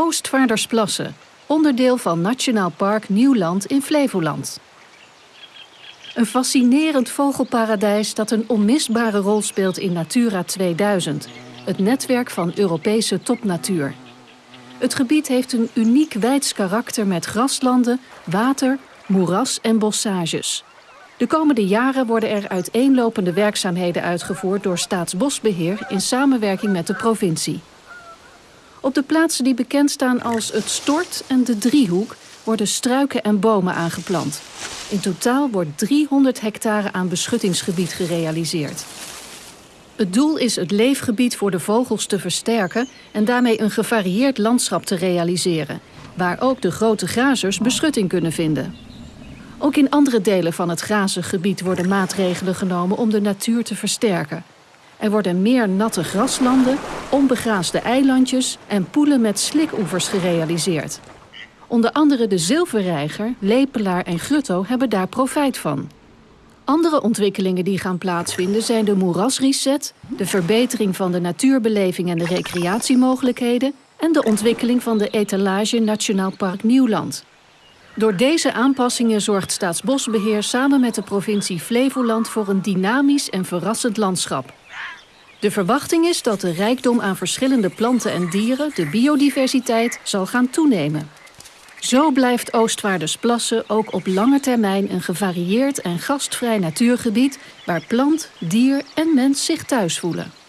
Oostvaardersplassen, onderdeel van Nationaal Park Nieuwland in Flevoland. Een fascinerend vogelparadijs dat een onmisbare rol speelt in Natura 2000, het netwerk van Europese topnatuur. Het gebied heeft een uniek weids karakter met graslanden, water, moeras en bossages. De komende jaren worden er uiteenlopende werkzaamheden uitgevoerd door Staatsbosbeheer in samenwerking met de provincie. Op de plaatsen die bekend staan als het Stort en de Driehoek worden struiken en bomen aangeplant. In totaal wordt 300 hectare aan beschuttingsgebied gerealiseerd. Het doel is het leefgebied voor de vogels te versterken en daarmee een gevarieerd landschap te realiseren, waar ook de grote grazers beschutting kunnen vinden. Ook in andere delen van het grazengebied worden maatregelen genomen om de natuur te versterken. Er worden meer natte graslanden, onbegraasde eilandjes en poelen met slikoevers gerealiseerd. Onder andere de zilverreiger, lepelaar en grutto hebben daar profijt van. Andere ontwikkelingen die gaan plaatsvinden zijn de moerasreset, de verbetering van de natuurbeleving en de recreatiemogelijkheden en de ontwikkeling van de etalage Nationaal Park Nieuwland. Door deze aanpassingen zorgt Staatsbosbeheer samen met de provincie Flevoland voor een dynamisch en verrassend landschap. De verwachting is dat de rijkdom aan verschillende planten en dieren, de biodiversiteit, zal gaan toenemen. Zo blijft Oostvaardersplassen ook op lange termijn een gevarieerd en gastvrij natuurgebied waar plant, dier en mens zich thuis voelen.